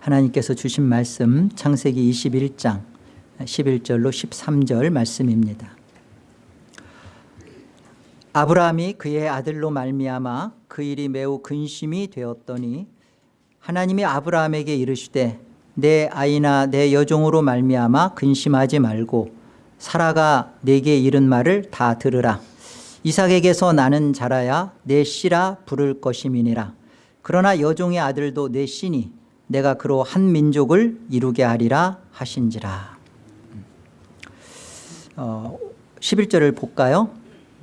하나님께서 주신 말씀 창세기 21장 11절로 13절 말씀입니다. 아브라함이 그의 아들로 말미암아 그 일이 매우 근심이 되었더니 하나님이 아브라함에게 이르시되 내 아이나 내 여종으로 말미암아 근심하지 말고 사라가 내게 이른 말을 다 들으라. 이삭에게서 나는 자라야 내 씨라 부를 것임이니라. 그러나 여종의 아들도 내 씨니 내가 그로 한 민족을 이루게 하리라 하신지라. 어, 11절을 볼까요?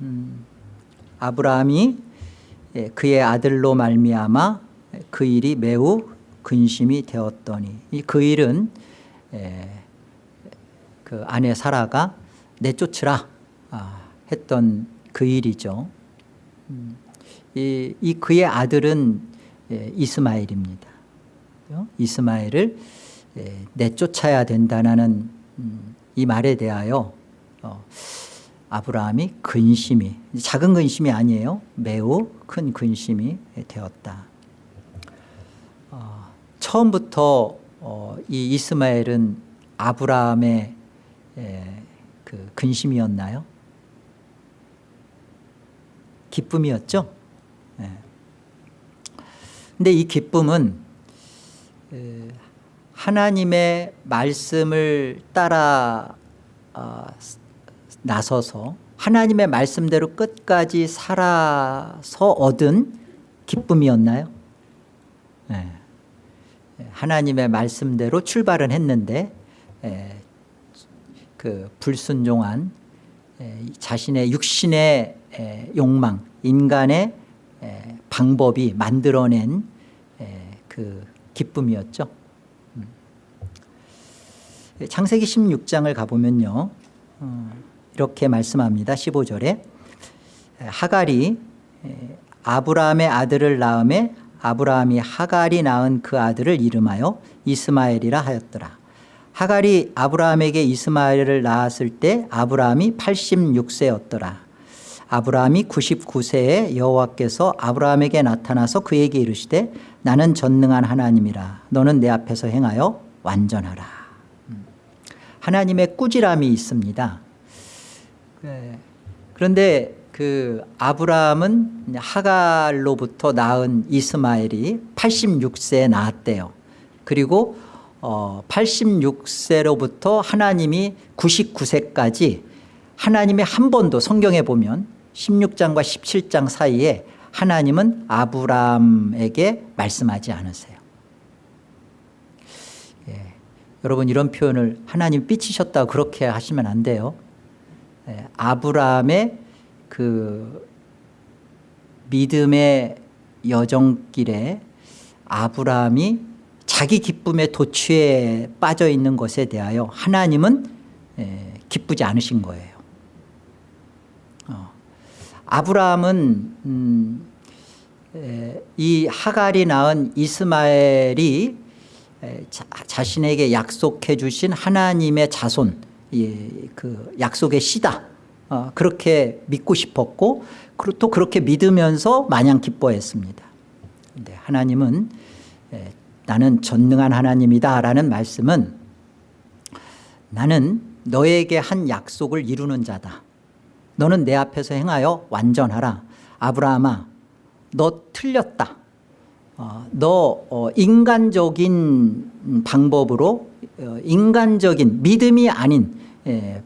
음, 아브라함이 예, 그의 아들로 말미암아 그 일이 매우 근심이 되었더니 이그 일은 예, 그 아내 사라가 내쫓으라 아, 했던 그 일이죠. 음, 이, 이 그의 아들은 예, 이스마엘입니다 이스마엘을 내쫓아야 된다는 음, 이 말에 대하여 어, 아브라함이 근심이 작은 근심이 아니에요 매우 큰 근심이 되었다 어, 처음부터 어, 이 이스마엘은 아브라함의 에, 그 근심이었나요? 기쁨이었죠 예. 근데 이 기쁨은 에, 하나님의 말씀을 따라 어, 나서서 하나님의 말씀대로 끝까지 살아서 얻은 기쁨이었나요? 네. 하나님의 말씀대로 출발은 했는데 에, 그 불순종한 에, 자신의 육신의 에, 욕망 인간의 방법이 만들어낸 그 기쁨이었죠. 음. 창세기 16장을 가보면요. 어, 이렇게 말씀합니다. 15절에 하갈이 아브라함의 아들을 낳음에 아브라함이 하갈이 낳은 그 아들을 이름하여 이스마엘이라 하였더라. 하갈이 아브라함에게 이스마엘을 낳았을 때 아브라함이 86세였더라. 아브라함이 99세에 여호와께서 아브라함에게 나타나서 그에게 이르시되 나는 전능한 하나님이라 너는 내 앞에서 행하여 완전하라 음. 하나님의 꾸지람이 있습니다 네. 그런데 그 아브라함은 하갈로부터 낳은 이스마엘이 86세에 낳았대요 그리고 어 86세로부터 하나님이 99세까지 하나님이 한 번도 성경에 보면 16장과 17장 사이에 하나님은 아브라함에게 말씀하지 않으세요 예. 여러분 이런 표현을 하나님 삐치셨다고 그렇게 하시면 안 돼요 예. 아브라함의 그 믿음의 여정길에 아브라함이 자기 기쁨의 도취에 빠져 있는 것에 대하여 하나님은 예, 기쁘지 않으신 거예요 어. 아브라함은 음, 이 하갈이 낳은 이스마엘이 자, 신에게 약속해 주신 하나님의 자손 그 약속의 씨다. 어, 그렇게 믿고 싶었고 또 그렇게 믿으면서 마냥 기뻐했습니다. 근데 하나님은 에, 나는 전능한 하나님이다 라는 말씀은 나는 너에게 한 약속을 이루는 자다 너는 내 앞에서 행하여 완전하라. 아브라함아 너 틀렸다. 어, 너 어, 인간적인 방법으로 어, 인간적인 믿음이 아닌 에,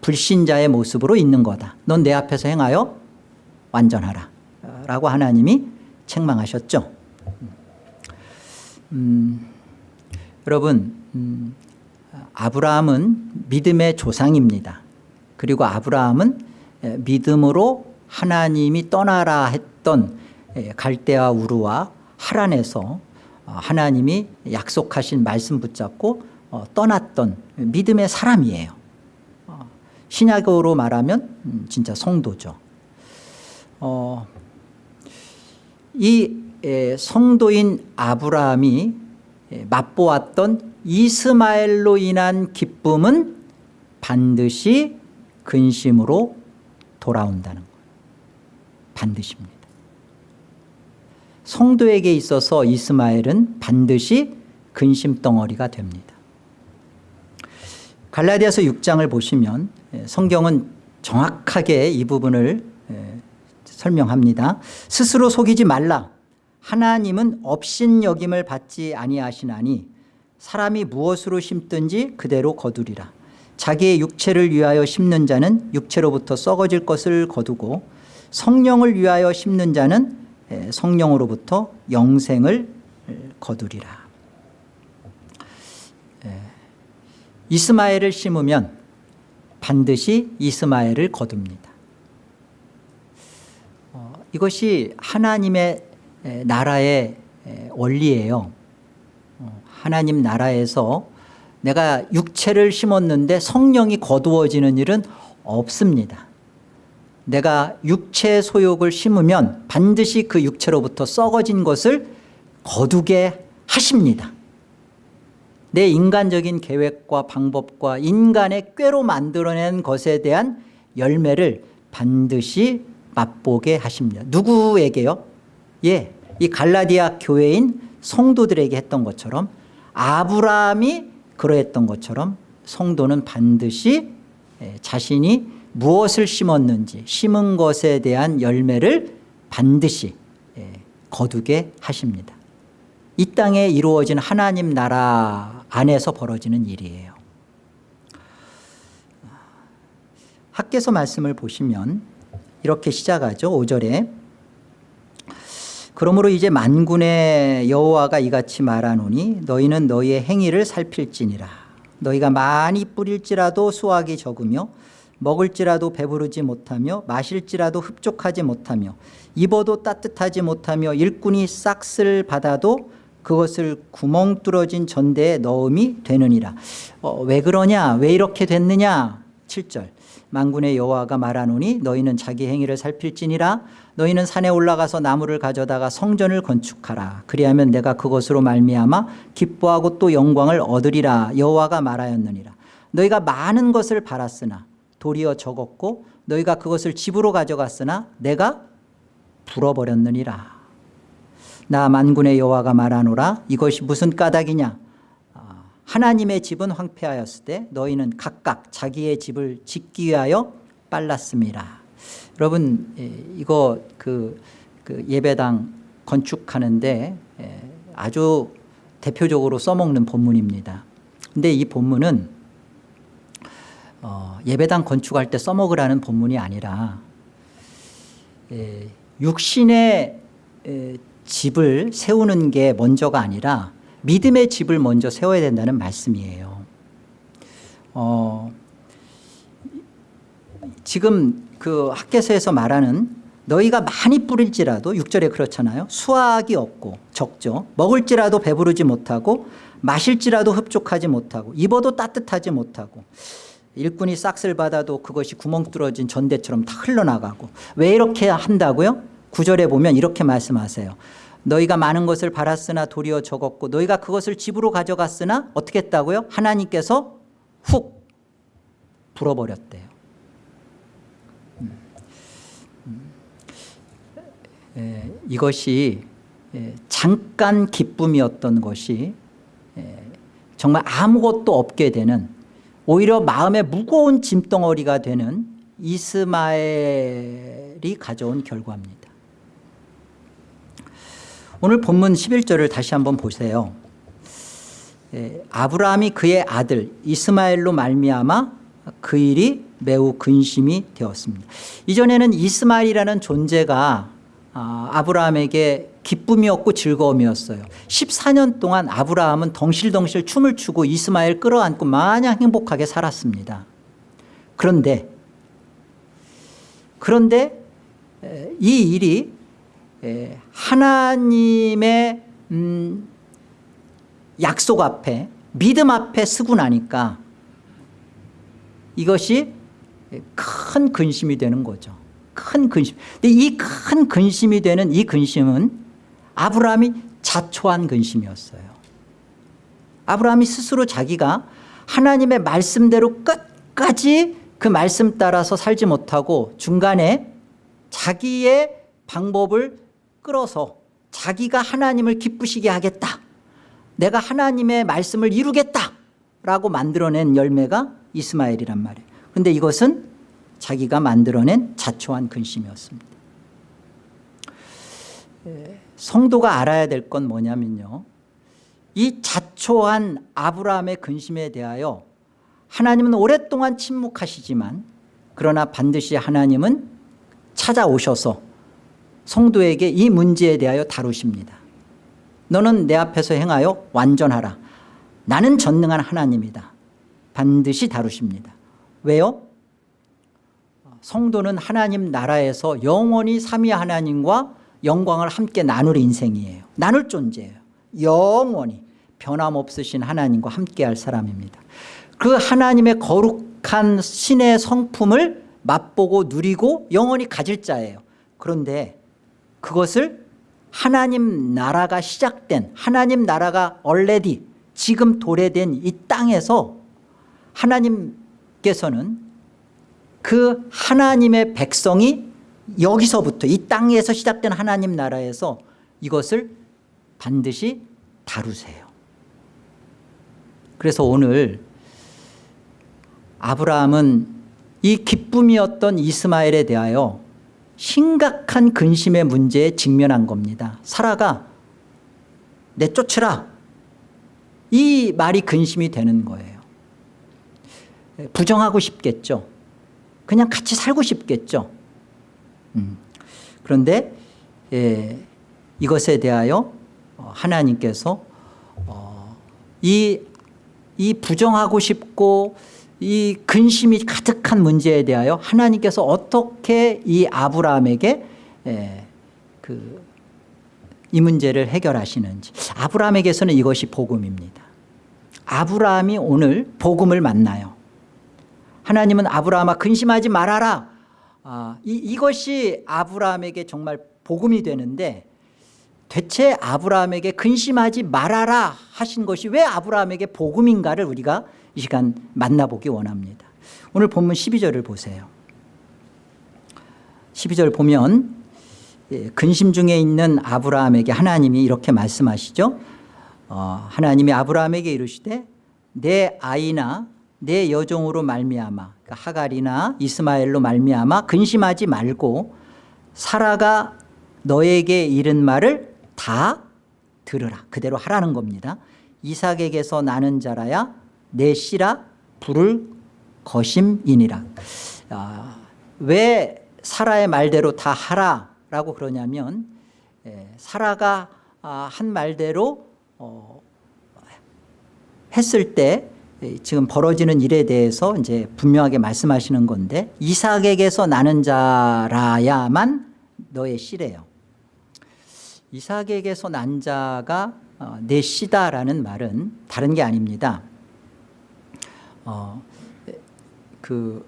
불신자의 모습으로 있는 거다. 넌 내 앞에서 행하여 완전하라. 라고 하나님이 책망하셨죠. 음, 여러분 음, 아브라함은 믿음의 조상입니다. 그리고 아브라함은 믿음으로 하나님이 떠나라 했던 갈대아 우르와 하란에서 어, 하나님이 약속하신 말씀 붙잡고 어, 떠났던 믿음의 사람이에요. 신약으로 말하면 음, 진짜 성도죠. 어, 이 성도인 아브라함이 맛보았던 이스마엘로 인한 기쁨은 반드시 근심으로 돌아온다는 거예요 반드시입니다 성도에게 있어서 이스마엘은 반드시 근심 덩어리가 됩니다. 갈라디아서 6장을 보시면 예, 성경은 정확하게 이 부분을 예, 설명합니다. 스스로 속이지 말라. 하나님은 업신여김을 받지 아니하시나니 사람이 무엇으로 심든지 그대로 거두리라. 자기의 육체를 위하여 심는 자는 육체로부터 썩어질 것을 거두고 성령을 위하여 심는 자는 예, 성령으로부터 영생을 거두리라. 예, 이스마엘을 심으면 반드시 이스마엘을 거둡니다. 어, 이것이 하나님의 에, 나라의 에, 원리예요. 어, 하나님 나라에서 내가 육체를 심었는데 성령이 거두어지는 일은 없습니다. 내가 육체 소욕을 심으면 반드시 그 육체로부터 썩어진 것을 거두게 하십니다. 내 인간적인 계획과 방법과 인간의 꾀로 만들어낸 것에 대한 열매를 반드시 맛보게 하십니다. 누구에게요? 예, 이 갈라디아 교회인 성도들에게 했던 것처럼 아브라함이 그러했던 것처럼 성도는 반드시 예, 자신이 무엇을 심었는지 심은 것에 대한 열매를 반드시 예, 거두게 하십니다. 이 땅에 이루어진 하나님 나라 안에서 벌어지는 일이에요. 학계서 말씀을 보시면 이렇게 시작하죠. 5절에 그러므로 이제 만군의 여호와가 이같이 말하노니 너희는 너희의 행위를 살필지니라. 너희가 많이 뿌릴지라도 수확이 적으며 먹을지라도 배부르지 못하며 마실지라도 흡족하지 못하며 입어도 따뜻하지 못하며 일꾼이 싹쓸 받아도 그것을 구멍 뚫어진 전대에 넣음이 되느니라. 어, 왜 그러냐? 왜 이렇게 됐느냐? 7절. 만군의 여호와가 말하노니 너희는 자기 행위를 살필지니라 너희는 산에 올라가서 나무를 가져다가 성전을 건축하라. 그리하면 내가 그것으로 말미암아 기뻐하고 또 영광을 얻으리라. 여호와가 말하였느니라. 너희가 많은 것을 바랐으나 도리어 적었고 너희가 그것을 집으로 가져갔으나 내가 불어버렸느니라. 나 만군의 여호와가 말하노라. 이것이 무슨 까닭이냐? 아, 하나님의 집은 황폐하였을 때 너희는 각각 자기의 집을 짓기 위하여 빨랐습니다 여러분 예, 이거 그, 그 예배당 건축하는데 예, 아주 대표적으로 써먹는 본문입니다. 근데 이 본문은 어, 예배당 건축할 때 써먹으라는 본문이 아니라 예, 육신의 에, 집을 세우는 게 먼저가 아니라 믿음의 집을 먼저 세워야 된다는 말씀이에요. 어, 지금 그 학계서에서 말하는 너희가 많이 뿌릴지라도 6절에 그렇잖아요 수확이 없고 적죠 먹을지라도 배부르지 못하고 마실지라도 흡족하지 못하고 입어도 따뜻하지 못하고 일꾼이 싹쓸 받아도 그것이 구멍 뚫어진 전대처럼 다 흘러나가고 왜 이렇게 한다고요? 9절에 보면 이렇게 말씀하세요 너희가 많은 것을 바랐으나 도리어 적었고 너희가 그것을 집으로 가져갔으나 어떻게 했다고요? 하나님께서 훅 불어버렸대요 음. 음. 에, 이것이 에, 잠깐 기쁨이었던 것이 에, 정말 아무것도 없게 되는 오히려 마음에 무거운 짐덩어리가 되는 이스마엘이 가져온 결과입니다. 오늘 본문 11절을 다시 한번 보세요. 예, 아브라함이 그의 아들 이스마엘로 말미암아 그 일이 매우 근심이 되었습니다. 이전에는 이스마엘이라는 존재가 아, 아브라함에게 기쁨이었고 즐거움이었어요. 14년 동안 아브라함은 덩실덩실 춤을 추고 이스마엘 끌어안고 마냥 행복하게 살았습니다. 그런데 그런데 이 일이 하나님의 음, 약속 앞에 믿음 앞에 쓰고 나니까 이것이 큰 근심이 되는 거죠 큰 근심. 근데 이 큰 근심이 되는 이 근심은 아브라함이 자초한 근심이었어요. 아브라함이 스스로 자기가 하나님의 말씀대로 끝까지 그 말씀 따라서 살지 못하고 중간에 자기의 방법을 끌어서 자기가 하나님을 기쁘시게 하겠다. 내가 하나님의 말씀을 이루겠다 라고 만들어낸 열매가 이스마엘이란 말이에요. 그런데 이것은 자기가 만들어낸 자초한 근심이었습니다. 성도가 알아야 될 건 뭐냐면요. 이 자초한 아브라함의 근심에 대하여 하나님은 오랫동안 침묵하시지만 그러나 반드시 하나님은 찾아오셔서 성도에게 이 문제에 대하여 다루십니다. 너는 내 앞에서 행하여 완전하라. 나는 전능한 하나님이다. 반드시 다루십니다. 왜요? 성도는 하나님 나라에서 영원히 삼위 하나님과 영광을 함께 나눌 인생이에요. 나눌 존재예요. 영원히 변함없으신 하나님과 함께할 사람입니다. 그 하나님의 거룩한 신의 성품을 맛보고 누리고 영원히 가질 자예요. 그런데 그것을 하나님 나라가 시작된 하나님 나라가 얼레디 지금 도래된 이 땅에서 하나님께서는 그 하나님의 백성이 여기서부터 이 땅에서 시작된 하나님 나라에서 이것을 반드시 다루세요. 그래서 오늘 아브라함은 이 기쁨이었던 이스마엘에 대하여 심각한 근심의 문제에 직면한 겁니다. 사라가 내쫓으라 이 말이 근심이 되는 거예요. 부정하고 싶겠죠. 그냥 같이 살고 싶겠죠. 음. 그런데 예, 이것에 대하여 하나님께서 어, 이, 이 부정하고 싶고 이 근심이 가득한 문제에 대하여 하나님께서 어떻게 이 아브라함에게 에, 그, 이 문제를 해결하시는지 아브라함에게서는 이것이 복음입니다 아브라함이 오늘 복음을 만나요 하나님은 아브라함아 근심하지 말아라. 아, 이, 이것이 아브라함에게 정말 복음이 되는데 대체 아브라함에게 근심하지 말아라 하신 것이 왜 아브라함에게 복음인가를 우리가 이 시간 만나보기 원합니다. 오늘 본문 12절을 보세요. 12절 보면 예, 근심 중에 있는 아브라함에게 하나님이 이렇게 말씀하시죠. 어, 하나님이 아브라함에게 이르시되 내 아이나 내 여종으로 말미암아 그러니까 하갈이나 이스마엘로 말미암아 근심하지 말고 사라가 너에게 이른 말을 다 들으라. 그대로 하라는 겁니다. 이삭에게서 나는 자라야 내 씨라 부를 것임이니라. 아, 왜 사라의 말대로 다 하라라고 그러냐면 에, 사라가 아, 한 말대로 어, 했을 때 지금 벌어지는 일에 대해서 이제 분명하게 말씀하시는 건데 이삭에게서 나는 자라야만 너의 씨래요. 이삭에게서 난 자가 어, 내 씨다라는 말은 다른 게 아닙니다. 어, 그,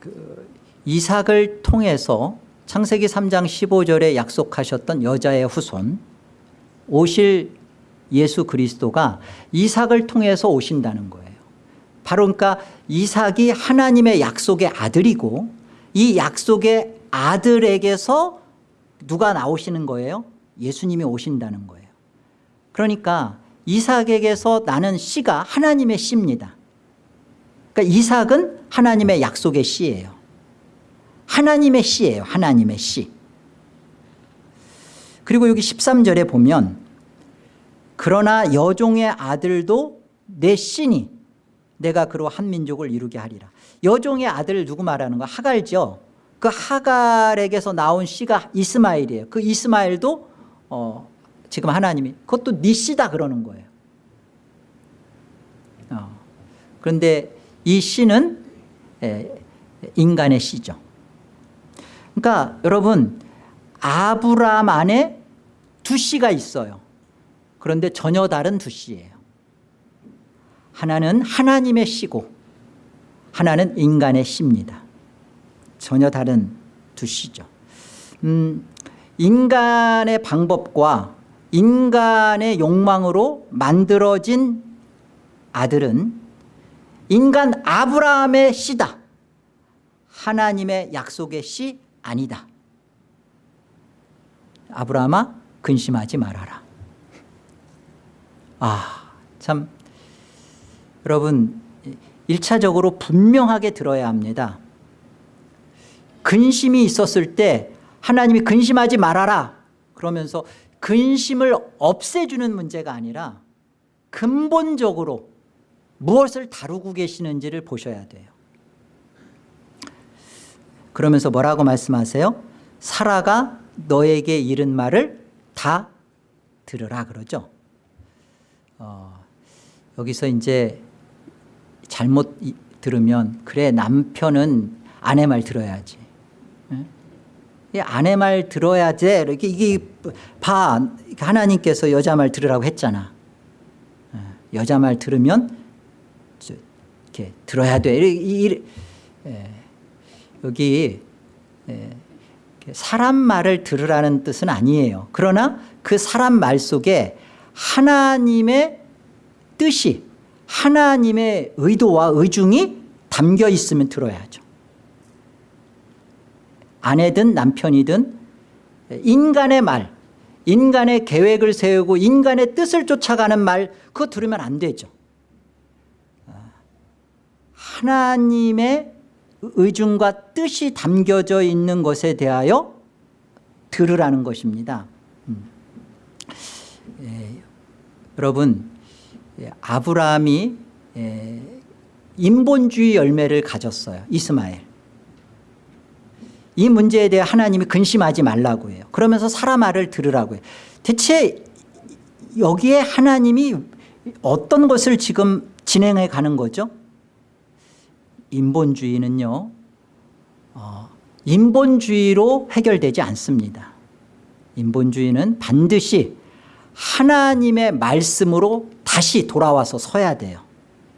그 이삭을 통해서 창세기 3장 15절에 약속하셨던 여자의 후손 오실 예수 그리스도가 이삭을 통해서 오신다는 거예요. 바로 그러니까 이삭이 하나님의 약속의 아들이고 이 약속의 아들에게서 누가 나오시는 거예요? 예수님이 오신다는 거예요. 그러니까 이삭에게서 나는 씨가 하나님의 씨입니다. 그러니까 이삭은 하나님의 약속의 씨예요. 하나님의 씨예요. 하나님의 씨. 그리고 여기 13절에 보면 그러나 여종의 아들도 내 씨니 내가 그로 한 민족을 이루게 하리라. 여종의 아들 누구 말하는 거 하갈죠. 그 하갈에게서 나온 씨가 이스마엘이에요. 그 이스마엘도 어, 지금 하나님이 그것도 네 씨다 그러는 거예요. 어. 그런데 이 씨는 인간의 씨죠. 그러니까 여러분 아브라함 안에 두 씨가 있어요 그런데 전혀 다른 두 씨예요. 하나는 하나님의 씨고 하나는 인간의 씨입니다. 전혀 다른 두 씨죠. 음, 인간의 방법과 인간의 욕망으로 만들어진 아들은 인간 아브라함의 씨다. 하나님의 약속의 씨 아니다. 아브라함아 근심하지 말아라 아, 참 여러분 1차적으로 분명하게 들어야 합니다. 근심이 있었을 때 하나님이 근심하지 말아라 그러면서 근심을 없애주는 문제가 아니라 근본적으로 무엇을 다루고 계시는지를 보셔야 돼요. 그러면서 뭐라고 말씀하세요? 사라가 너에게 이른 말을 다 들으라 그러죠. 어, 여기서 이제 잘못 이- 들으면 그래 남편은 아내 말 들어야지. 예? 이 아내 말 들어야 돼. 이렇게 이게 봐 하나님께서 여자 말 들으라고 했잖아. 예, 여자 말 들으면 저- 이렇게 들어야 돼. 이- 이- 예, 여기 예, 이렇게 사람 말을 들으라는 뜻은 아니에요. 그러나 그 사람 말 속에 하나님의 뜻이 하나님의 의도와 의중이 담겨 있으면 들어야죠. 아내든 남편이든 인간의 말, 인간의 계획을 세우고 인간의 뜻을 쫓아가는 말 그거 들으면 안 되죠. 하나님의 의중과 뜻이 담겨져 있는 것에 대하여 들으라는 것입니다. 음. 예, 여러분 예, 아브라함이 예, 인본주의 열매를 가졌어요. 이스마엘. 이 문제에 대해 하나님이 근심하지 말라고 해요. 그러면서 사람 말을 들으라고 해요. 대체 여기에 하나님이 어떤 것을 지금 진행해 가는 거죠? 인본주의는요. 어, 인본주의로 해결되지 않습니다. 인본주의는 반드시 하나님의 말씀으로 다시 돌아와서 서야 돼요.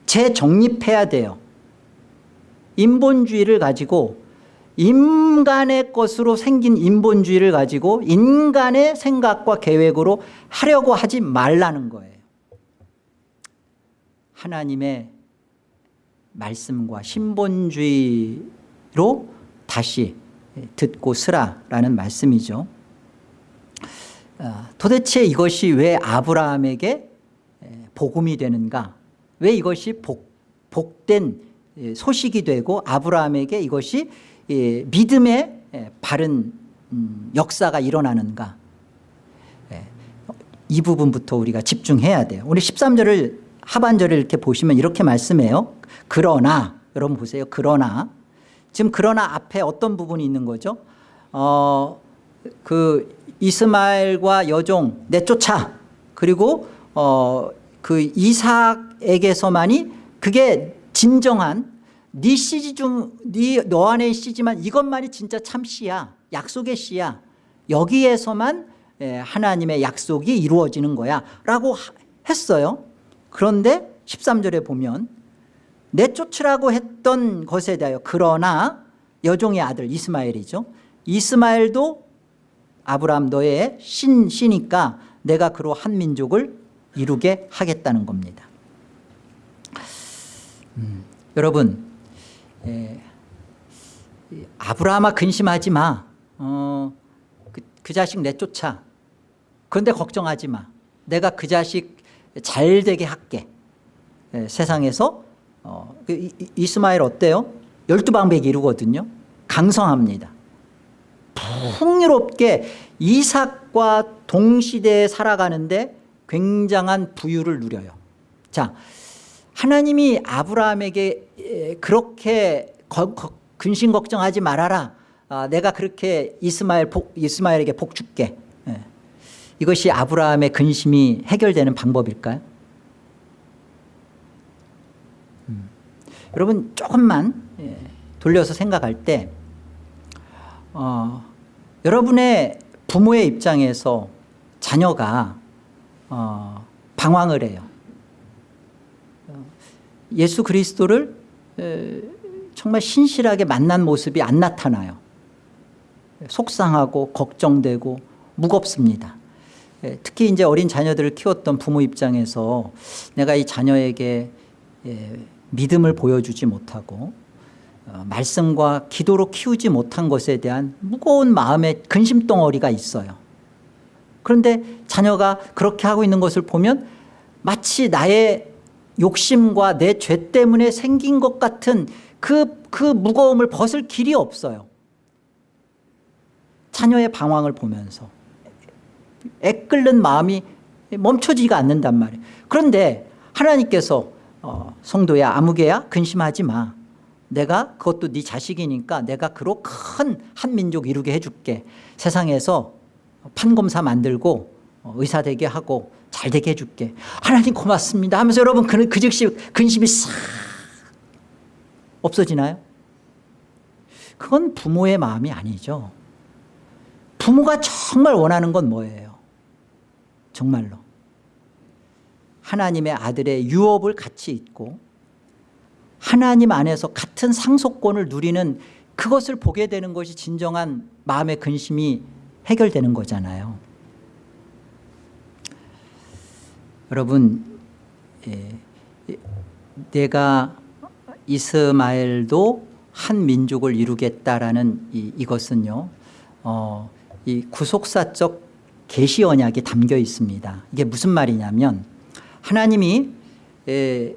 재정립해야 돼요. 인본주의를 가지고 인간의 것으로 생긴 인본주의를 가지고 인간의 생각과 계획으로 하려고 하지 말라는 거예요. 하나님의 말씀과 신본주의로 다시 듣고 쓰라라는 말씀이죠. 아, 도대체 이것이 왜 아브라함에게 복음이 되는가? 왜 이것이 복, 복된 소식이 되고 아브라함에게 이것이 믿음의 바른 음, 역사가 일어나는가? 이 부분부터 우리가 집중해야 돼요. 우리 13절을 하반절을 이렇게 보시면 이렇게 말씀해요. 그러나 여러분 보세요. 그러나. 지금 그러나 앞에 어떤 부분이 있는 거죠? 어, 그 이스마엘과 여종 내쫓아. 그리고 어, 그 이삭에게서만이 그게 진정한 네 씨지 중네 너 안에 씨지만 이것만이 진짜 참 씨야 약속의 씨야. 여기에서만 하나님의 약속이 이루어지는 거야. 라고 했어요. 그런데 13절에 보면 내쫓으라고 했던 것에 대하여 그러나 여종의 아들 이스마엘이죠. 이스마엘도 아브라함 너의 신, 시니까 내가 그로 한 민족을 이루게 하겠다는 겁니다. 음, 여러분 에, 아브라함아 근심하지 마. 어, 그, 그 자식 내쫓아. 그런데 걱정하지 마. 내가 그 자식 잘 되게 할게. 에, 세상에서 어, 그 이, 이스마엘 어때요? 열두 방백이 이루거든요. 강성합니다 풍요롭게 이삭과 동시대에 살아가는데 굉장한 부유를 누려요 자 하나님이 아브라함에게 그렇게 근심 걱정하지 말아라 아, 내가 그렇게 이스마엘 복, 이스마엘에게 복 줄게 예. 이것이 아브라함의 근심이 해결되는 방법일까요? 음. 여러분 조금만 예, 돌려서 생각할 때 어, 여러분의 부모의 입장에서 자녀가 어, 방황을 해요. 예수 그리스도를 정말 신실하게 만난 모습이 안 나타나요. 속상하고 걱정되고 무겁습니다. 특히 이제 어린 자녀들을 키웠던 부모 입장에서 내가 이 자녀에게 믿음을 보여주지 못하고 어, 말씀과 기도로 키우지 못한 것에 대한 무거운 마음의 근심덩어리가 있어요 그런데 자녀가 그렇게 하고 있는 것을 보면 마치 나의 욕심과 내 죄 때문에 생긴 것 같은 그, 그 무거움을 벗을 길이 없어요. 자녀의 방황을 보면서 애끓는 마음이 멈춰지가 않는단 말이에요. 그런데 하나님께서 어, 성도야 아무개야 근심하지 마. 내가 그것도 네 자식이니까 내가 그로 큰 한민족 이루게 해줄게. 세상에서 판검사 만들고 어, 의사 되게 하고 잘 되게 해줄게. 하나님 고맙습니다 하면서 여러분 그, 그 즉시 근심이 싹 없어지나요? 그건 부모의 마음이 아니죠. 부모가 정말 원하는 건 뭐예요? 정말로. 하나님의 아들의 유업을 같이 있고 하나님 안에서 같은 상속권을 누리는 그것을 보게 되는 것이 진정한 마음의 근심이 해결되는 거잖아요. 여러분 예, 내가 이스마엘도 한 민족을 이루겠다라는 이, 이것은요 어, 이 구속사적 계시 언약이 담겨 있습니다. 이게 무슨 말이냐면 하나님이 에,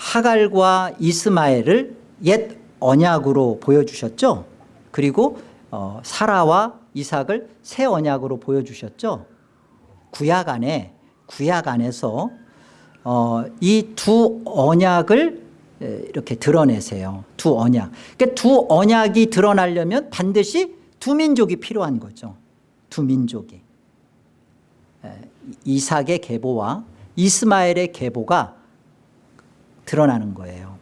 하갈과 이스마엘을 옛 언약으로 보여주셨죠. 그리고 어, 사라와 이삭을 새 언약으로 보여주셨죠. 구약 안에 구약 안에서 어, 이 두 언약을 에, 이렇게 드러내세요. 두 언약. 그러니까 두 언약이 드러나려면 반드시 두 민족이 필요한 거죠. 두 민족이. 에, 이삭의 계보와 이스마엘의 계보가 드러나는 거예요.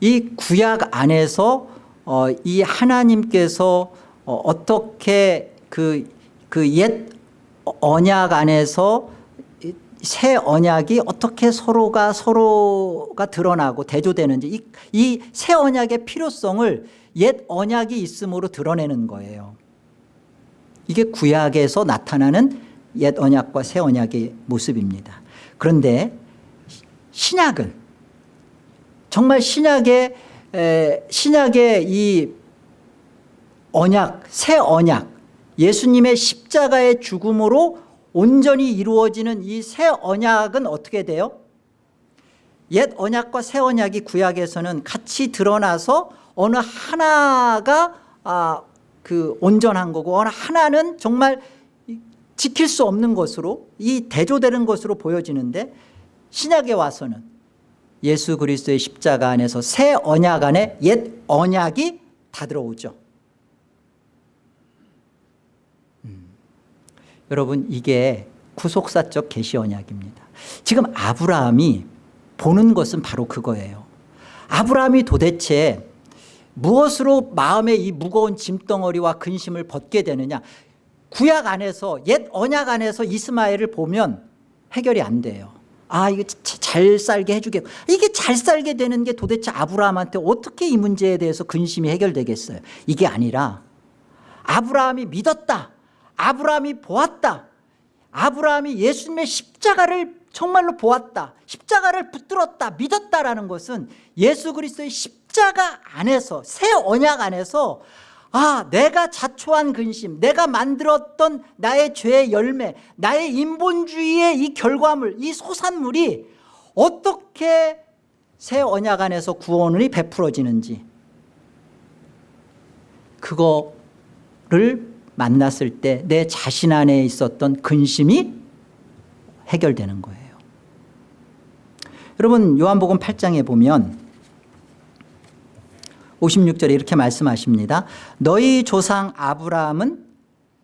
이 구약 안에서 어, 이 하나님께서 어, 떻게 그 그 옛 언약 안에서 새 언약이 어떻게 서로가 서로가 드러나고 대조되는지 이 새 언약의 필요성을 옛 언약이 있음으로 드러내는 거예요. 이게 구약에서 나타나는 옛 언약과 새 언약의 모습입니다. 그런데 신약은 정말 신약의 에, 신약의 이 언약, 새 언약, 예수님의 십자가의 죽음으로 온전히 이루어지는 이 새 언약은 어떻게 돼요? 옛 언약과 새 언약이 구약에서는 같이 드러나서 어느 하나가 아, 그 온전한 거고 어느 하나는 정말 지킬 수 없는 것으로 이 대조되는 것으로 보여지는데 신약에 와서는 예수 그리스도의 십자가 안에서 새 언약 안에 옛 언약이 다 들어오죠. 음. 여러분 이게 구속사적 계시 언약입니다. 지금 아브라함이 보는 것은 바로 그거예요. 아브라함이 도대체 무엇으로 마음의 이 무거운 짐덩어리와 근심을 벗게 되느냐? 구약 안에서 옛 언약 안에서 이스마엘을 보면 해결이 안 돼요 아 이거 잘 살게 해주겠고. 이게 잘 살게 되는 게 도대체 아브라함한테 어떻게 이 문제에 대해서 근심이 해결되겠어요? 이게 아니라 아브라함이 믿었다. 아브라함이 보았다. 아브라함이 예수님의 십자가를 정말로 보았다. 십자가를 붙들었다. 믿었다라는 것은 예수 그리스도의 십자가 안에서 새 언약 안에서 아 내가 자초한 근심 내가 만들었던 나의 죄의 열매 나의 인본주의의 이 결과물 이 소산물이 어떻게 새 언약 안에서 구원이 베풀어지는지 그거를 만났을 때 내 자신 안에 있었던 근심이 해결되는 거예요. 여러분 요한복음 8장에 보면 56절에 이렇게 말씀하십니다. 너희 조상 아브라함은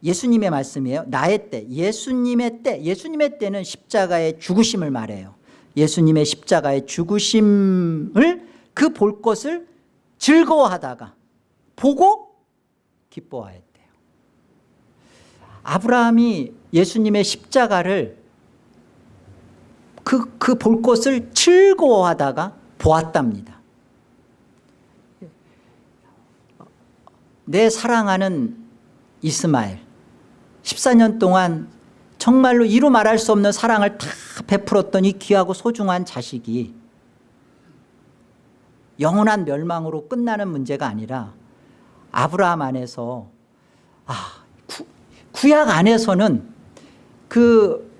예수님의 말씀이에요. 나의 때, 예수님의 때, 예수님의 때는 십자가의 죽으심을 말해요. 예수님의 십자가의 죽으심을 그 볼 것을 즐거워하다가 보고 기뻐하였대요. 아브라함이 예수님의 십자가를 그 그 볼 것을 즐거워하다가 보았답니다. 내 사랑하는 이스마엘. 14년 동안 정말로 이루 말할 수 없는 사랑을 다 베풀었던 이 귀하고 소중한 자식이 영원한 멸망으로 끝나는 문제가 아니라 아브라함 안에서 아 구, 구약 안에서는 그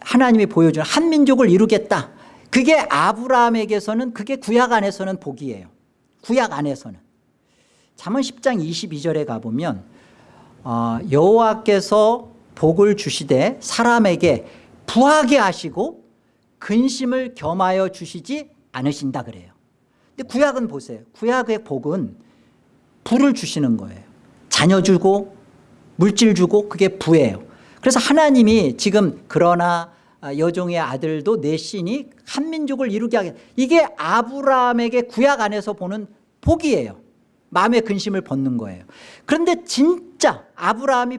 하나님이 보여준 한민족을 이루겠다. 그게 아브라함에게서는 그게 구약 안에서는 복이에요. 구약 안에서는 잠언 10장 22절에 가보면 어, 여호와께서 복을 주시되 사람에게 부하게 하시고 근심을 겸하여 주시지 않으신다 그래요. 근데 구약은 보세요. 구약의 복은 부를 주시는 거예요. 자녀 주고 물질 주고 그게 부예요. 그래서 하나님이 지금 그러나 여종의 아들도 내 신이 한민족을 이루게 하겠다 이게 아브라함에게 구약 안에서 보는 복이에요 마음의 근심을 벗는 거예요. 그런데 진짜 아브라함이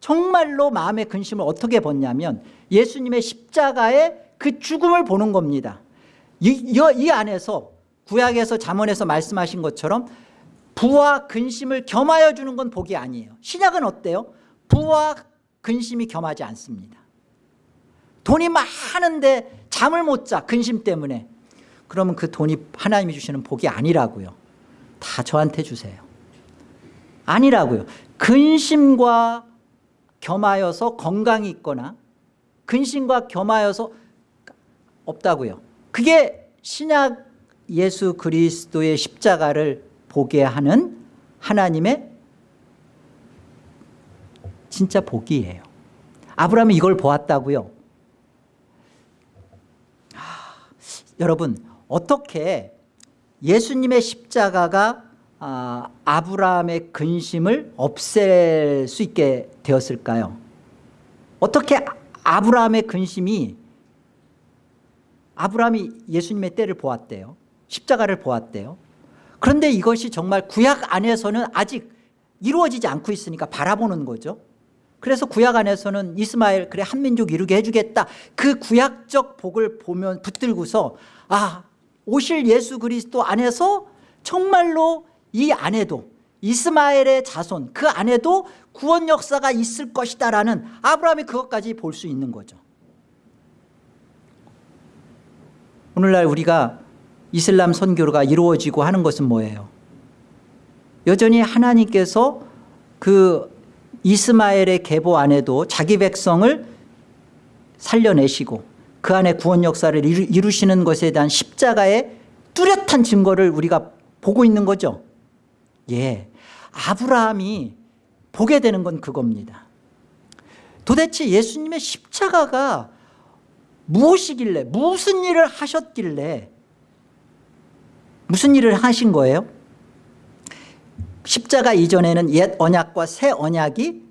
정말로 마음의 근심을 어떻게 벗냐면 예수님의 십자가의 그 죽음을 보는 겁니다. 이, 이, 이 안에서 구약에서 잠언에서 말씀하신 것처럼 부와 근심을 겸하여 주는 건 복이 아니에요. 신약은 어때요? 부와 근심이 겸하지 않습니다. 돈이 많은데 잠을 못 자 근심 때문에. 그러면 그 돈이 하나님이 주시는 복이 아니라고요 다 저한테 주세요. 아니라고요. 근심과 겸하여서 건강이 있거나 근심과 겸하여서 없다고요. 그게 신약 예수 그리스도의 십자가를 보게 하는 하나님의 진짜 복이에요. 아브라함이 이걸 보았다고요. 하, 여러분 어떻게 예수님의 십자가가 아, 아브라함의 근심을 없앨 수 있게 되었을까요? 어떻게 아브라함의 근심이 아브라함이 예수님의 때를 보았대요? 십자가를 보았대요? 그런데 이것이 정말 구약 안에서는 아직 이루어지지 않고 있으니까 바라보는 거죠. 그래서 구약 안에서는 이스마엘 그래 한민족 이루게 해주겠다. 그 구약적 복을 보면 붙들고서 아 오실 예수 그리스도 안에서 정말로 이 안에도 이스마엘의 자손 그 안에도 구원 역사가 있을 것이다 라는 아브라함이 그것까지 볼 수 있는 거죠. 오늘날 우리가 이슬람 선교가 이루어지고 하는 것은 뭐예요? 여전히 하나님께서 그 이스마엘의 계보 안에도 자기 백성을 살려내시고 그 안에 구원 역사를 이루, 시는 것에 대한 십자가의 뚜렷한 증거를 우리가 보고 있는 거죠 예, 아브라함이 보게 되는 건 그겁니다 도대체 예수님의 십자가가 무엇이길래 무슨 일을 하셨길래 무슨 일을 하신 거예요? 십자가 이전에는 옛 언약과 새 언약이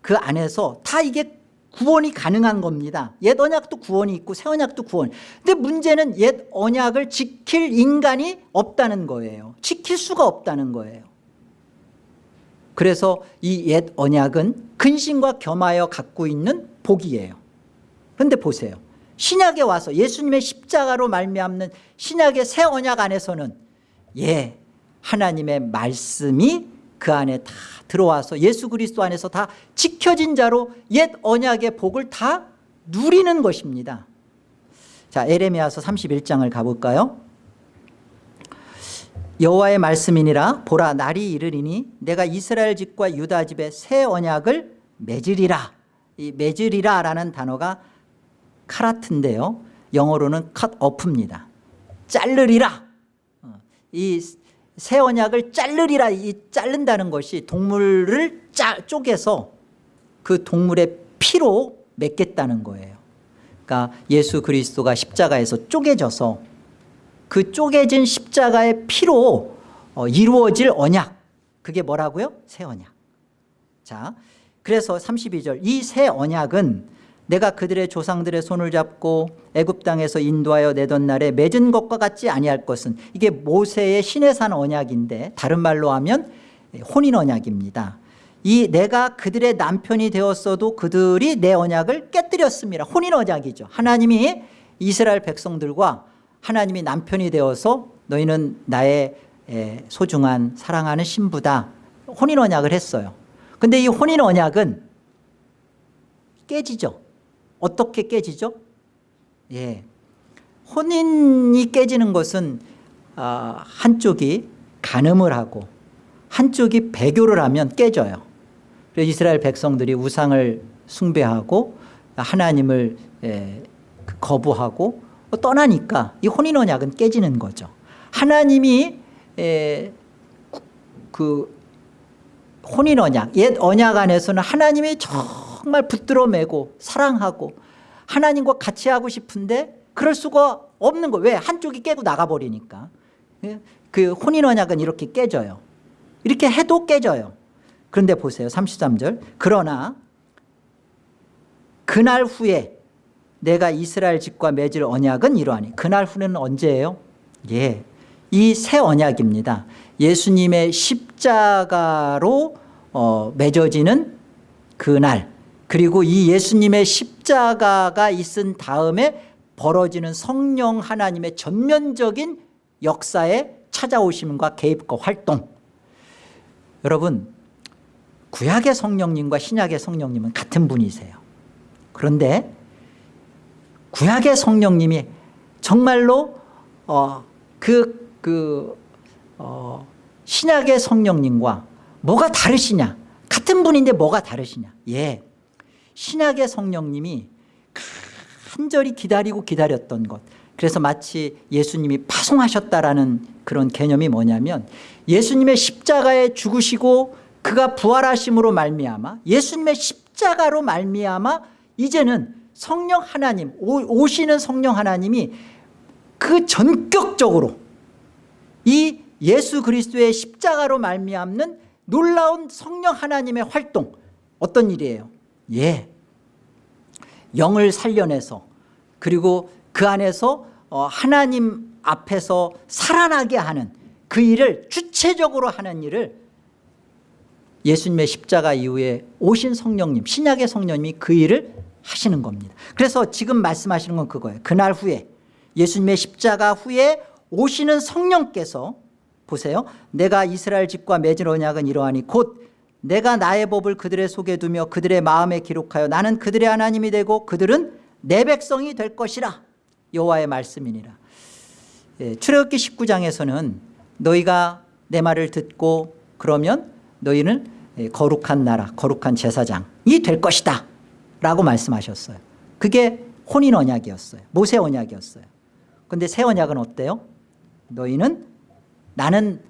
그 안에서 다 이게 구원이 가능한 겁니다. 옛 언약도 구원이 있고 새 언약도 구원. 근데 문제는 옛 언약을 지킬 인간이 없다는 거예요. 지킬 수가 없다는 거예요. 그래서 이 옛 언약은 근심과 겸하여 갖고 있는 복이에요. 그런데 보세요. 신약에 와서 예수님의 십자가로 말미암는 신약의 새 언약 안에서는 예 하나님의 말씀이 그 안에 다 들어와서 예수 그리스도 안에서 다 지켜진 자로 옛 언약의 복을 다 누리는 것입니다. 자 에레미야서 31장을 가볼까요? 여호와의 말씀이니라 보라 날이 이르리니 내가 이스라엘 집과 유다 집에 새 언약을 맺으리라. 이 맺으리라 라는 단어가 카라트인데요. 영어로는 cut off입니다. 자르리라. 어, 이 새 언약을 자르리라 이 자른다는 것이 동물을 짜, 쪼개서 그 동물의 피로 맺겠다는 거예요. 그러니까 예수 그리스도가 십자가에서 쪼개져서 그 쪼개진 십자가의 피로 어, 이루어질 언약. 그게 뭐라고요? 새 언약. 자 그래서 32절 이 새 언약은 내가 그들의 조상들의 손을 잡고 애굽 땅에서 인도하여 내던 날에 맺은 것과 같지 아니할 것은 이게 모세의 신의 산 언약인데 다른 말로 하면 혼인 언약입니다. 이 내가 그들의 남편이 되었어도 그들이 내 언약을 깨뜨렸습니다. 혼인 언약이죠. 하나님이 이스라엘 백성들과 하나님이 남편이 되어서 너희는 나의 소중한 사랑하는 신부다. 혼인 언약을 했어요. 근데 이 혼인 언약은 깨지죠 어떻게 깨지죠? 예, 혼인이 깨지는 것은 어, 한쪽이 간음을 하고 한쪽이 배교를 하면 깨져요 그래서 이스라엘 백성들이 우상을 숭배하고 하나님을 예, 그 거부하고 떠나니까 이 혼인 언약은 깨지는 거죠. 하나님이 에, 구- 그 혼인 언약 옛 언약 안에서는 하나님이 정말 붙들어 매고 사랑하고 하나님과 같이 하고 싶은데 그럴 수가 없는 거왜? 한쪽이 깨고 나가버리니까. 예? 그 혼인 언약은 이렇게 깨져요. 이렇게 해도 깨져요. 그런데 보세요. 33절. 그러나 그날 후에 내가 이스라엘 집과 맺을 언약은 이러하니 그날 후는 언제예요? 예, 이 새 언약입니다. 예수님의 십자가로 어, 맺어지는 그날 그리고 이 예수님의 십자가가 있은 다음에 벌어지는 성령 하나님의 전면적인 역사에 찾아오심과 개입과 활동. 여러분 구약의 성령님과 신약의 성령님은 같은 분이세요. 그런데 구약의 성령님이 정말로 어, 그, 그 어, 신약의 성령님과 뭐가 다르시냐? 같은 분인데 뭐가 다르시냐? 예 신약의 성령님이 간절히 기다리고 기다렸던 것 그래서 마치 예수님이 파송하셨다라는 그런 개념이 뭐냐면 예수님의 십자가에 죽으시고 그가 부활하심으로 말미암아 예수님의 십자가로 말미암아 이제는 성령 하나님 오- 오시는 성령 하나님이 그 전격적으로 이 예수 그리스도의 십자가로 말미암는 놀라운 성령 하나님의 활동 어떤 일이에요? 예, 영을 살려내서 그리고 그 안에서 어, 하나님 앞에서 살아나게 하는 그 일을 주체적으로 하는 일을 예수님의 십자가 이후에 오신 성령님 신약의 성령님이 그 일을 하시는 겁니다. 그래서 지금 말씀하시는 건 그거예요. 그날 후에 예수님의 십자가 후에 오시는 성령께서 보세요. 내가 이스라엘 집과 맺은 언약은 이러하니 곧 내가 나의 법을 그들의 속에 두며 그들의 마음에 기록하여 나는 그들의 하나님이 되고 그들은 내 백성이 될 것이라. 여호와의 말씀이니라. 예, 출애굽기 19장에서는 너희가 내 말을 듣고 그러면 너희는 예, 거룩한 나라 거룩한 제사장이 될 것이다. 라고 말씀하셨어요. 그게 혼인 언약이었어요. 모세 언약이었어요. 그런데 새 언약은 어때요? 너희는 나는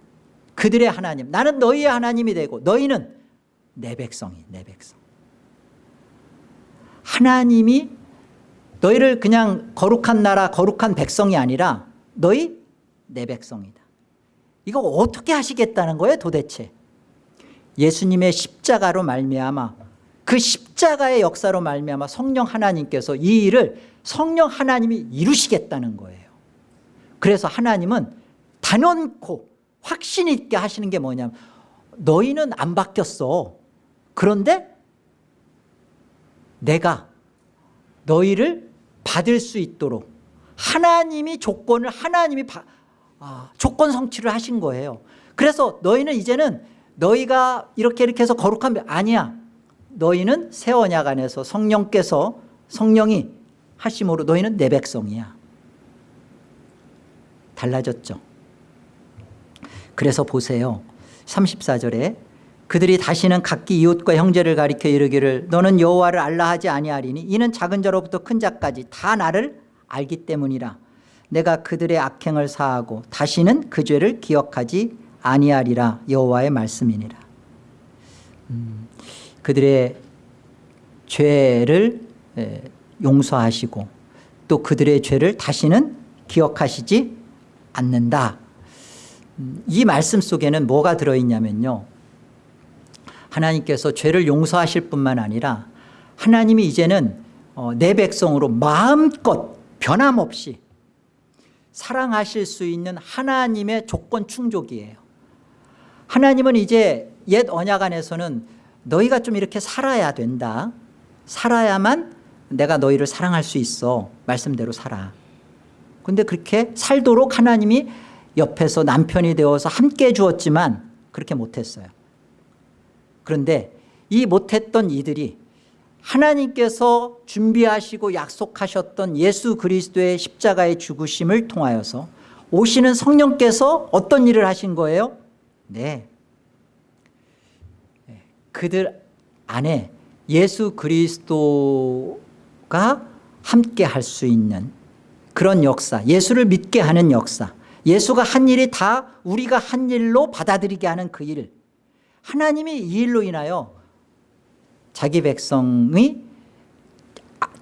그들의 하나님 나는 너희의 하나님이 되고 너희는 내 백성이 내 백성. 하나님이 너희를 그냥 거룩한 나라 거룩한 백성이 아니라 너희 내 백성이다. 이거 어떻게 하시겠다는 거예요 도대체? 예수님의 십자가로 말미암아 그 십자가의 역사로 말미암아 성령 하나님께서 이 일을 성령 하나님이 이루시겠다는 거예요. 그래서 하나님은 단언코 확신 있게 하시는 게 뭐냐면 너희는 안 바뀌었어 그런데 내가 너희를 받을 수 있도록 하나님이 조건을 하나님이 바- 아, 조건 성취를 하신 거예요. 그래서 너희는 이제는 너희가 이렇게 이렇게 해서 거룩한 배- 아니야. 너희는 새 언약 안에서 성령께서 성령이 하심으로 너희는 내 백성이야. 달라졌죠. 그래서 보세요. 34절에 그들이 다시는 각기 이웃과 형제를 가리켜 이르기를 너는 여호와를 알라 하지 아니하리니 이는 작은 자로부터 큰 자까지 다 나를 알기 때문이라. 내가 그들의 악행을 사하고 다시는 그 죄를 기억하지 아니하리라. 여호와의 말씀이니라. 음, 그들의 죄를 에, 용서하시고 또 그들의 죄를 다시는 기억하시지 않는다. 음, 이 말씀 속에는 뭐가 들어있냐면요 하나님께서 죄를 용서하실 뿐만 아니라 하나님이 이제는 어, 내 백성으로 마음껏 변함없이 사랑하실 수 있는 하나님의 조건 충족이에요. 하나님은 이제 옛 언약 안에서는 너희가 좀 이렇게 살아야 된다. 살아야만 내가 너희를 사랑할 수 있어. 말씀대로 살아. 근데 그렇게 살도록 하나님이 옆에서 남편이 되어서 함께 주었지만 그렇게 못했어요 그런데 이 못했던 이들이 하나님께서 준비하시고 약속하셨던 예수 그리스도의 십자가의 죽으심을 통하여서 오시는 성령께서 어떤 일을 하신 거예요? 네. 그들 안에 예수 그리스도가 함께 할 수 있는 그런 역사 예수를 믿게 하는 역사 예수가 한 일이 다 우리가 한 일로 받아들이게 하는 그 일 하나님이 이 일로 인하여 자기 백성이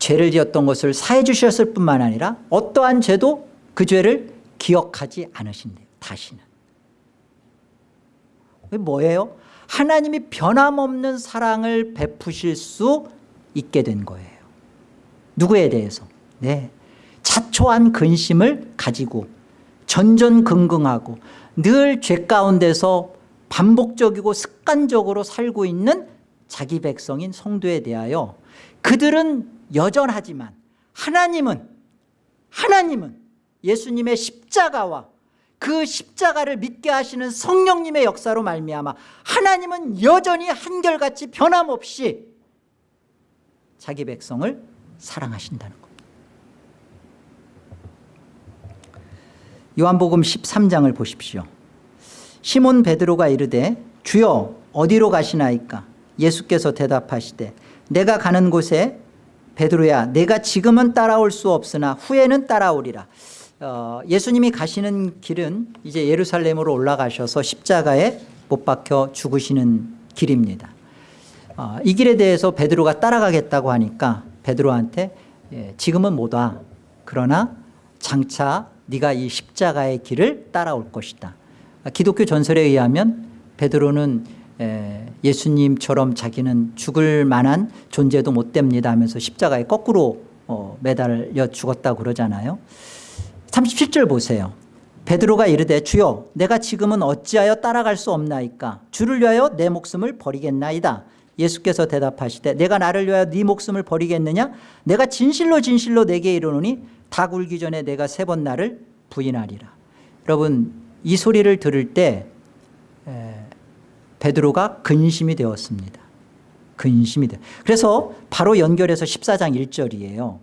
죄를 지었던 것을 사해 주셨을 뿐만 아니라 어떠한 죄도 그 죄를 기억하지 않으신대요 다시는 뭐예요? 하나님이 변함없는 사랑을 베푸실 수 있게 된 거예요 누구에 대해서? 네. 자초한 근심을 가지고 전전긍긍하고 늘 죄 가운데서 반복적이고 습관적으로 살고 있는 자기 백성인 성도에 대하여 그들은 여전하지만 하나님은 하나님은 예수님의 십자가와 그 십자가를 믿게 하시는 성령님의 역사로 말미암아 하나님은 여전히 한결같이 변함없이 자기 백성을 사랑하신다는 겁니다. 요한복음 13장을 보십시오 시몬 베드로가 이르되 주여 어디로 가시나이까? 예수께서 대답하시되 내가 가는 곳에 베드로야 내가 지금은 따라올 수 없으나 후에는 따라오리라. 어, 예수님이 가시는 길은 이제 예루살렘으로 올라가셔서 십자가에 못 박혀 죽으시는 길입니다. 어, 이 길에 대해서 베드로가 따라가겠다고 하니까 베드로한테 예, 지금은 못 와. 그러나 장차 네가 이 십자가의 길을 따라올 것이다 기독교 전설에 의하면 베드로는 예수님처럼 자기는 죽을 만한 존재도 못 됩니다 하면서 십자가에 거꾸로 어, 매달려 죽었다고 그러잖아요. 37절 보세요. 베드로가 이르되 주여 내가 지금은 어찌하여 따라갈 수 없나이까? 주를 위하여 내 목숨을 버리겠나이다. 예수께서 대답하시되 내가 나를 위하여 네 목숨을 버리겠느냐? 내가 진실로 진실로 내게 이르노니 다 굴기 전에 내가 세 번 나를 부인하리라. 여러분 이 소리를 들을 때 베드로가 근심이 되었습니다. 근심이 돼. 그래서 바로 연결해서 14장 1절이에요.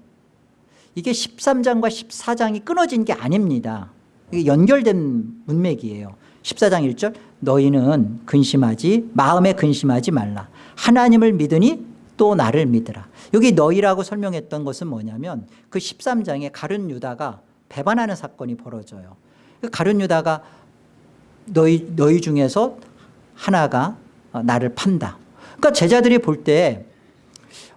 이게 13장과 14장이 끊어진 게 아닙니다. 이게 연결된 문맥이에요. 14장 1절 너희는 근심하지 마음에 근심하지 말라. 하나님을 믿으니 또 나를 믿으라. 여기 너희라고 설명했던 것은 뭐냐면 그 13장에 가룟 유다가 배반하는 사건이 벌어져요. 그 가룟 유다가 너희, 너희 중에서 하나가 나를 판다. 그러니까 제자들이 볼 때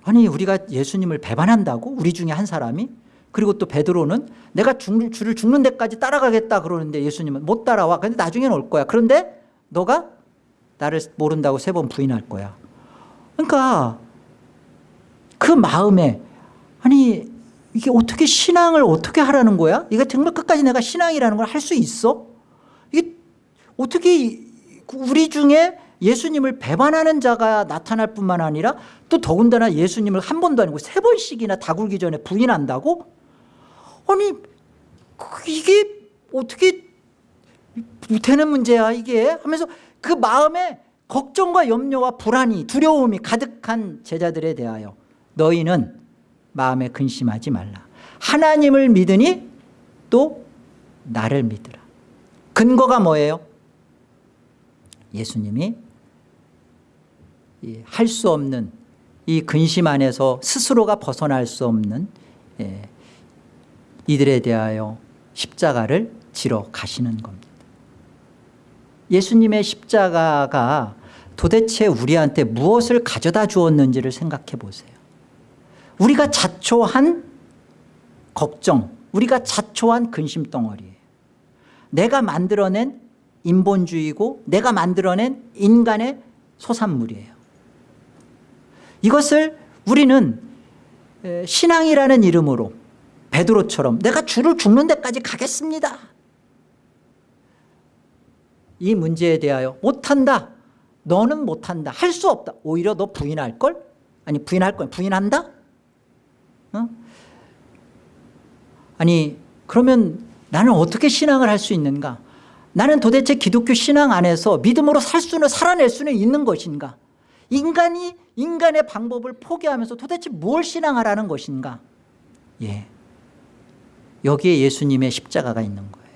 아니 우리가 예수님을 배반한다고? 우리 중에 한 사람이? 그리고 또 베드로는 내가 줄, 줄을 죽는 데까지 따라가겠다 그러는데 예수님은 못 따라와. 근데 나중에는 올 거야. 그런데 너가 나를 모른다고 세 번 부인할 거야. 그러니까 그 마음에 아니 이게 어떻게 신앙을 어떻게 하라는 거야? 이게 정말 끝까지 내가 신앙이라는 걸 할 수 있어? 이게 어떻게 우리 중에 예수님을 배반하는 자가 나타날 뿐만 아니라 또 더군다나 예수님을 한 번도 아니고 세 번씩이나 다굴기 전에 부인한다고? 아니 이게 어떻게 되는 문제야 이게 하면서 그 마음에 걱정과 염려와 불안이 두려움이 가득한 제자들에 대하여 너희는 마음에 근심하지 말라. 하나님을 믿으니 또 나를 믿으라. 근거가 뭐예요? 예수님이 할 수 없는 이 근심 안에서 스스로가 벗어날 수 없는 예, 이들에 대하여 십자가를 지러 가시는 겁니다. 예수님의 십자가가 도대체 우리한테 무엇을 가져다 주었는지를 생각해 보세요 우리가 자초한 걱정 우리가 자초한 근심 덩어리예요. 내가 만들어낸 인본주의고 내가 만들어낸 인간의 소산물이에요. 이것을 우리는 신앙이라는 이름으로 베드로처럼 내가 주를 죽는 데까지 가겠습니다. 이 문제에 대하여 못한다 너는 못한다 할 수 없다. 오히려 너 부인할걸? 아니 부인할 거야 부인한다 어? 아니 그러면 나는 어떻게 신앙을 할 수 있는가? 나는 도대체 기독교 신앙 안에서 믿음으로 살 수는 살아낼 수는 있는 것인가? 인간이 인간의 방법을 포기하면서 도대체 뭘 신앙하라는 것인가? 예. 여기에 예수님의 십자가가 있는 거예요.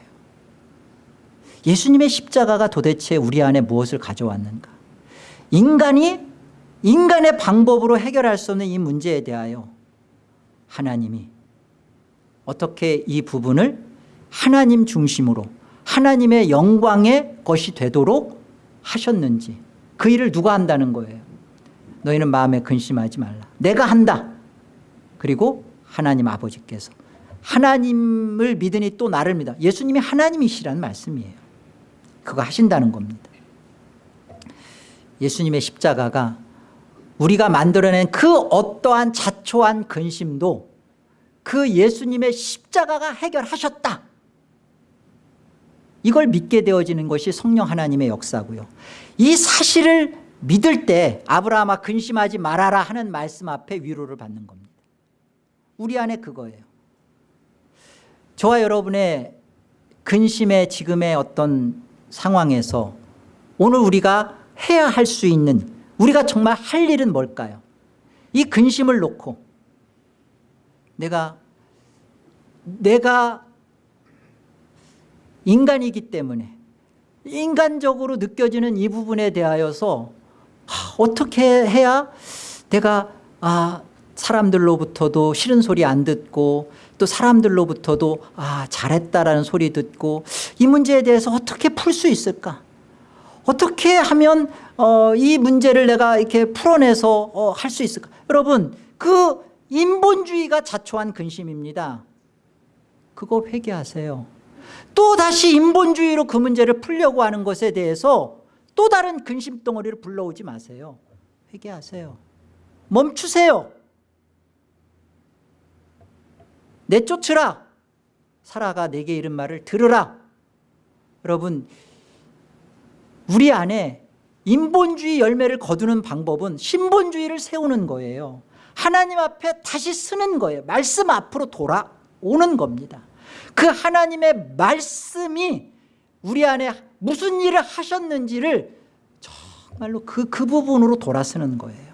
예수님의 십자가가 도대체 우리 안에 무엇을 가져왔는가? 인간이 인간의 방법으로 해결할 수 없는 이 문제에 대하여 하나님이 어떻게 이 부분을 하나님 중심으로 하나님의 영광의 것이 되도록 하셨는지 그 일을 누가 한다는 거예요? 너희는 마음에 근심하지 말라. 내가 한다. 그리고 하나님 아버지께서 하나님을 믿으니 또 나를 믿어. 예수님이 하나님이시라는 말씀이에요. 그거 하신다는 겁니다. 예수님의 십자가가 우리가 만들어낸 그 어떠한 자초한 근심도 그 예수님의 십자가가 해결하셨다. 이걸 믿게 되어지는 것이 성령 하나님의 역사고요. 이 사실을 믿을 때 아브라함아 근심하지 말아라 하는 말씀 앞에 위로를 받는 겁니다. 우리 안에 그거예요. 저와 여러분의 근심의 지금의 어떤 상황에서 오늘 우리가 해야 할 수 있는 우리가 정말 할 일은 뭘까요? 이 근심을 놓고 내가 내가 인간이기 때문에 인간적으로 느껴지는 이 부분에 대하여서 하, 어떻게 해야 내가 아 사람들로부터도 싫은 소리 안 듣고 또 사람들로부터도 아 잘했다라는 소리 듣고 이 문제에 대해서 어떻게 풀 수 있을까 어떻게 하면 어, 이 문제를 내가 이렇게 풀어내서 어, 할 수 있을까? 여러분 그 인본주의가 자초한 근심입니다. 그거 회개하세요. 또 다시 인본주의로 그 문제를 풀려고 하는 것에 대해서 또 다른 근심 덩어리를 불러오지 마세요. 회개하세요. 멈추세요. 내쫓으라. 사라가 내게 이른 말을 들으라. 여러분 우리 안에 인본주의 열매를 거두는 방법은 신본주의를 세우는 거예요. 하나님 앞에 다시 쓰는 거예요. 말씀 앞으로 돌아오는 겁니다. 그 하나님의 말씀이 우리 안에 무슨 일을 하셨는지를 정말로 그, 그 부분으로 돌아서는 거예요.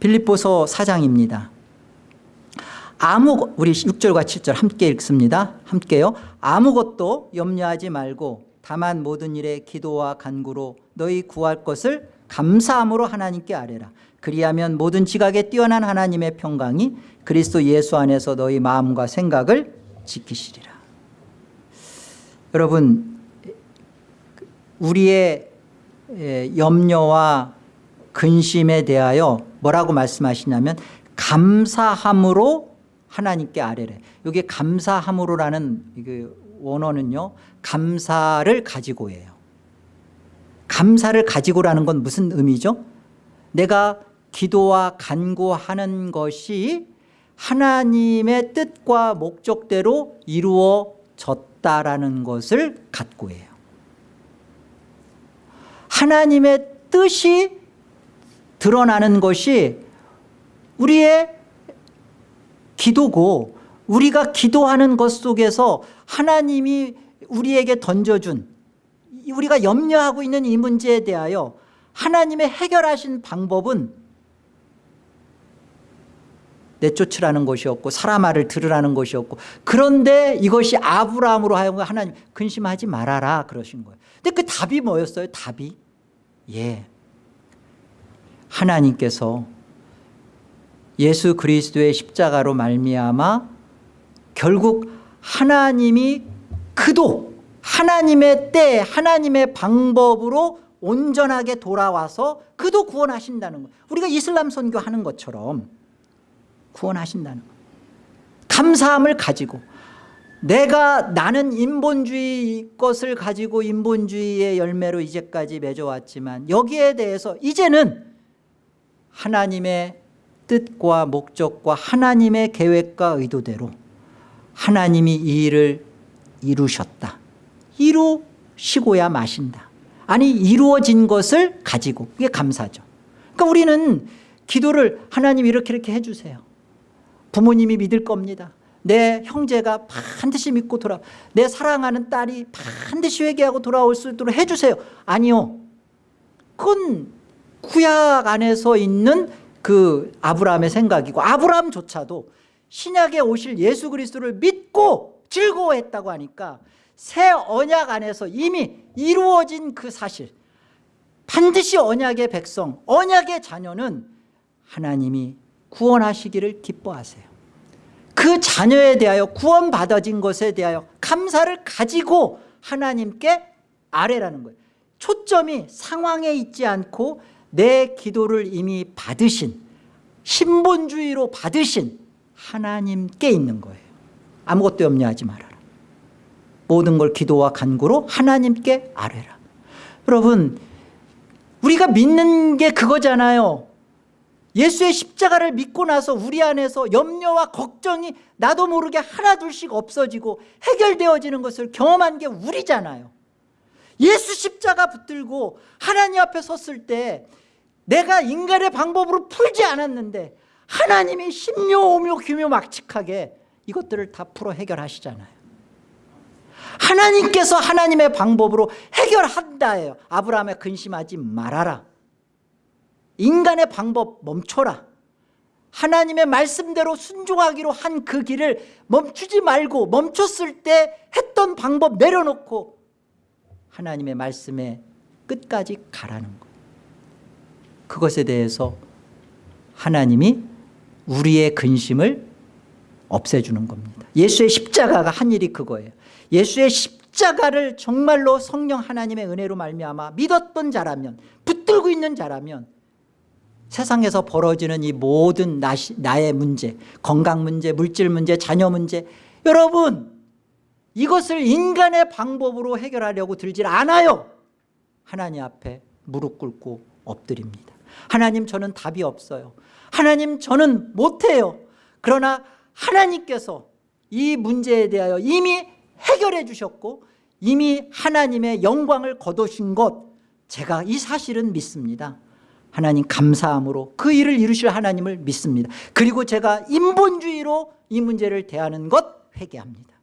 빌립보서 4장입니다. 아무 우리 6절과 7절 함께 읽습니다. 함께요. 아무것도 염려하지 말고 다만 모든 일에 기도와 간구로 너희 구할 것을 감사함으로 하나님께 아뢰라. 그리하면 모든 지각에 뛰어난 하나님의 평강이 그리스도 예수 안에서 너희 마음과 생각을 지키시리라. 여러분 우리의 염려와 근심에 대하여 뭐라고 말씀하시냐면 감사함으로 하나님께 아뢰래. 여기 감사함으로라는 원어는요 감사를 가지고 예요. 감사를 가지고라는 건 무슨 의미죠? 내가 기도와 간구하는 것이 하나님의 뜻과 목적대로 이루어졌다라는 것을 갖고 예요. 하나님의 뜻이 드러나는 것이 우리의 기도고 우리가 기도하는 것 속에서 하나님이 우리에게 던져준 우리가 염려하고 있는 이 문제에 대하여 하나님의 해결하신 방법은 내쫓으라는 것이었고 사람 말을 들으라는 것이었고 그런데 이것이 아브라함으로 하여금 하나님 근심하지 말아라 그러신 거예요. 근데 그 답이 뭐였어요? 답이? 예. 하나님께서 예수 그리스도의 십자가로 말미암아 결국 하나님이 그도 하나님의 때 하나님의 방법으로 온전하게 돌아와서 그도 구원하신다는 거예요. 우리가 이슬람 선교 하는 것처럼 구원하신다는 거예요. 감사함을 가지고 내가 나는 인본주의 것을 가지고 인본주의의 열매로 이제까지 맺어왔지만 여기에 대해서 이제는 하나님의 뜻과 목적과 하나님의 계획과 의도대로 하나님이 이 일을 이루셨다. 이루시고야 마신다. 아니 이루어진 것을 가지고 그게 감사죠. 그러니까 우리는 기도를 하나님 이렇게 이렇게 해주세요. 부모님이 믿을 겁니다. 내 형제가 반드시 믿고 돌아 내 사랑하는 딸이 반드시 회개하고 돌아올 수 있도록 해주세요. 아니요. 그건 구약 안에서 있는 그 아브라함의 생각이고 아브라함조차도 신약에 오실 예수 그리스도를 믿고 즐거워했다고 하니까 새 언약 안에서 이미 이루어진 그 사실 반드시 언약의 백성 언약의 자녀는 하나님이 구원하시기를 기뻐하세요. 그 자녀에 대하여 구원받아진 것에 대하여 감사를 가지고 하나님께 아뢰라는 거예요. 초점이 상황에 있지 않고 내 기도를 이미 받으신 신본주의로 받으신 하나님께 있는 거예요. 아무것도 염려하지 말아라. 모든 걸 기도와 간구로 하나님께 아뢰라. 여러분 우리가 믿는 게 그거잖아요. 예수의 십자가를 믿고 나서 우리 안에서 염려와 걱정이 나도 모르게 하나둘씩 없어지고 해결되어지는 것을 경험한 게 우리잖아요. 예수 십자가 붙들고 하나님 앞에 섰을 때 내가 인간의 방법으로 풀지 않았는데 하나님이 심묘 오묘 규묘 막측하게 이것들을 다 풀어 해결하시잖아요. 하나님께서 하나님의 방법으로 해결한다예요. 아브라함에 근심하지 말아라. 인간의 방법 멈춰라. 하나님의 말씀대로 순종하기로 한 그 길을 멈추지 말고 멈췄을 때 했던 방법 내려놓고 하나님의 말씀에 끝까지 가라는 거예요. 그것에 대해서 하나님이 우리의 근심을 없애주는 겁니다. 예수의 십자가가 한 일이 그거예요. 예수의 십자가를 정말로 성령 하나님의 은혜로 말미암아 믿었던 자라면 붙들고 있는 자라면 세상에서 벌어지는 이 모든 나시, 나의 문제 건강 문제 물질 문제 자녀 문제 여러분 이것을 인간의 방법으로 해결하려고 들질 않아요 하나님 앞에 무릎 꿇고 엎드립니다 하나님 저는 답이 없어요 하나님 저는 못해요 그러나 하나님께서 이 문제에 대하여 이미 해결해 주셨고 이미 하나님의 영광을 거두신 것 제가 이 사실은 믿습니다. 하나님 감사함으로 그 일을 이루실 하나님을 믿습니다. 그리고 제가 인본주의로 이 문제를 대하는 것 회개합니다.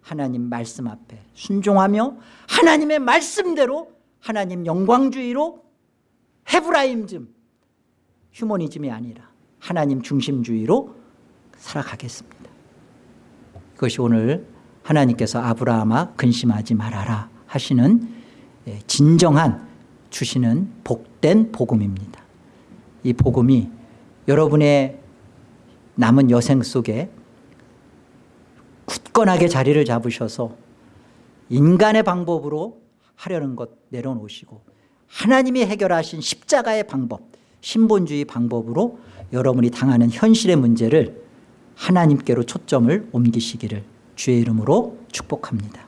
하나님 말씀 앞에 순종하며 하나님의 말씀대로 하나님 영광주의로 헤브라임즘 휴머니즘이 아니라 하나님 중심주의로 살아가겠습니다. 그것이 오늘 하나님께서 아브라함아 근심하지 말아라 하시는 예, 진정한 주시는 복된 복음입니다. 이 복음이 여러분의 남은 여생 속에 굳건하게 자리를 잡으셔서 인간의 방법으로 하려는 것 내려놓으시고 하나님이 해결하신 십자가의 방법 신본주의 방법으로 여러분이 당하는 현실의 문제를 하나님께로 초점을 옮기시기를 주의 이름으로 축복합니다